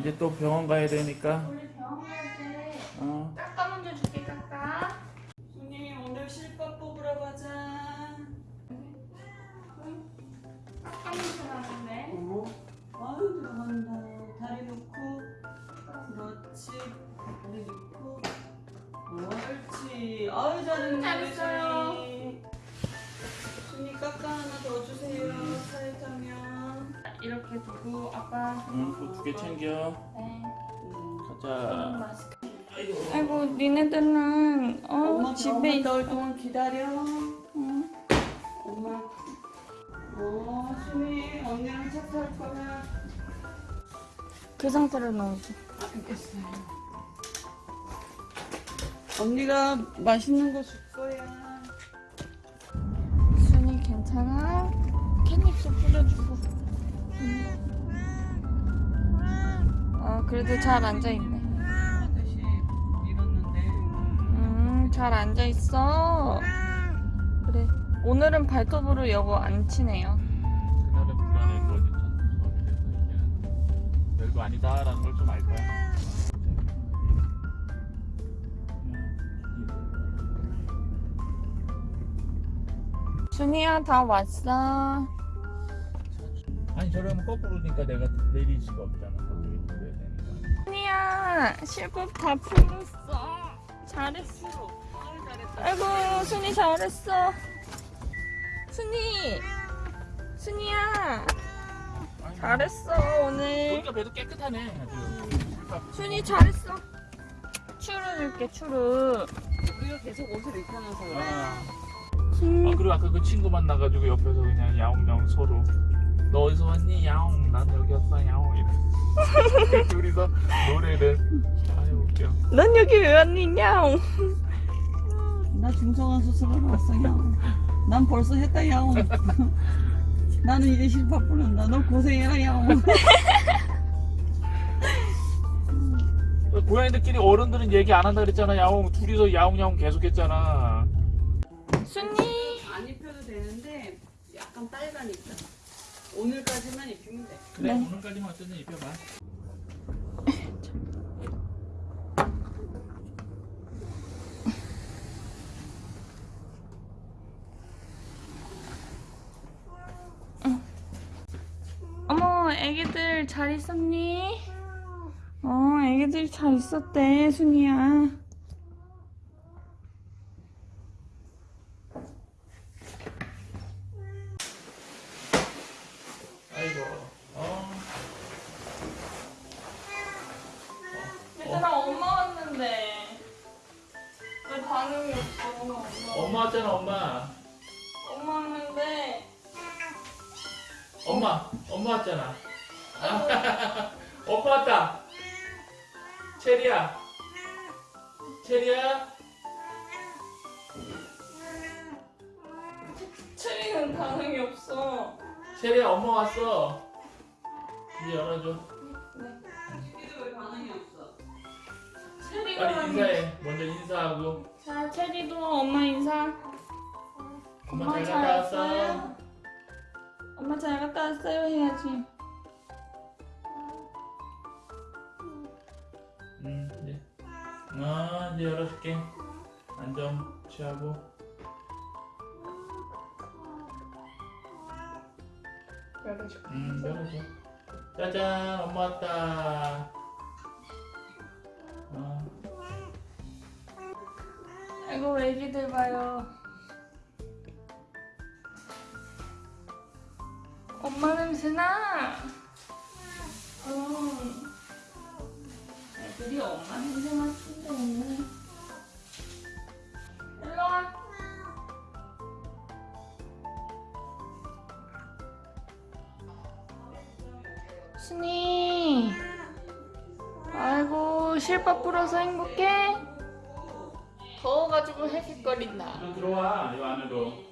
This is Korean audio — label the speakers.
Speaker 1: 이제 또 병원 가야 되니까.
Speaker 2: 우리 병원 갈때
Speaker 1: 어.
Speaker 2: 까까 먼저 줄 이렇게 두고 아빠
Speaker 1: 응, 또두개 챙겨.
Speaker 2: 네
Speaker 3: 음.
Speaker 1: 가자. 아이고.
Speaker 2: 니네들은 어
Speaker 3: 엄마
Speaker 2: 집에 있어
Speaker 3: 동안 기다려.
Speaker 2: 응.
Speaker 3: 엄마. 어, 순이 언니랑 차 탈 거야.
Speaker 2: 그 상태로 넣어줘
Speaker 3: 알겠어요. 언니가 맛있는 거 줄 거야.
Speaker 2: 순이 괜찮아? 캣닙도 뿌려주고 어 그래도 잘 앉아있네. 음잘 앉아있어 그래 오늘은 발톱으로 여보 안 치네요
Speaker 1: 그날은 거지. 별거 아니다 라는 걸 좀 알 거야.
Speaker 2: 순이야 다 왔어
Speaker 1: 아니 저러면 거꾸로니까 내가 내릴 수가 없잖아. 거기 돌려야 되니까.
Speaker 2: 순이야 실밥 다 풀었어 잘했어 아이고 순이 잘했어 순이 순이야 잘했어 오늘
Speaker 1: 보니까 배도 깨끗하네. 아주.
Speaker 2: 순이 잘했어 추루 줄게 추루
Speaker 3: 우리가 계속 옷을 입고 나서 그래.
Speaker 1: 아. 아 그리고 아까 그 친구 만나가지고 옆에서 그냥 야옹야옹 서로 너 어디서 왔니 야옹 난 여기 왔어 야옹 이래. 둘이서 노래를 아유 웃겨
Speaker 2: 넌 여기 왜 왔니냐.
Speaker 3: 나 중성화 수술하러 왔어요. 난 벌써 했다 야옹. 나는 이제 실밥 부른다. 너 고생해라 야옹.
Speaker 1: 고양이들끼리 어른들은 얘기 안 한다 그랬잖아 야옹. 둘이서 야옹야옹 계속했잖아.
Speaker 2: 순이?
Speaker 3: 안 입혀도 되는데 약간 빨가니까 오늘까지만 입히면 돼.
Speaker 1: 그래
Speaker 2: 네.
Speaker 1: 오늘까지만 어쨌든 입혀봐
Speaker 2: 어머 애기들 잘 있었니? 어 애기들 잘 있었대 순이야
Speaker 1: 아이고 어
Speaker 2: 얘들아 엄마 왔는데. 왜 반응이 없어? 엄마
Speaker 1: 엄마 왔잖아 엄마.
Speaker 2: 엄마 왔는데.
Speaker 1: 엄마 엄마 왔잖아. 오빠 왔다. 체리야. 체리야.
Speaker 2: 체리는 반응이 없어.
Speaker 1: 체리야 엄마 왔어. 이제 열어줘.
Speaker 3: 이게 왜 반응이 없어?
Speaker 1: 빨리
Speaker 2: 반응이
Speaker 1: 인사해. 먼저 인사하고.
Speaker 2: 자 체리도 엄마 인사.
Speaker 1: 엄마
Speaker 2: 잘잘
Speaker 1: 갔다
Speaker 2: 왔어요?
Speaker 1: 왔어
Speaker 2: 엄마 잘 갔다 왔어요? 해야지.
Speaker 1: 응 이제 아 이제 열어줄게. 안좀 취하고.
Speaker 2: 열어줄게
Speaker 1: 응 열어줘. 짜잔 엄마 왔다
Speaker 2: 아이고 애기들 봐요? 엄마 냄새나? 음. 애들이 엄마 냄새 맡는데. 일로와. 순이. 아이고 실밥 불어서 행복해? 더워가지고 헥헥거린다
Speaker 1: 좀 들어와 이 안으로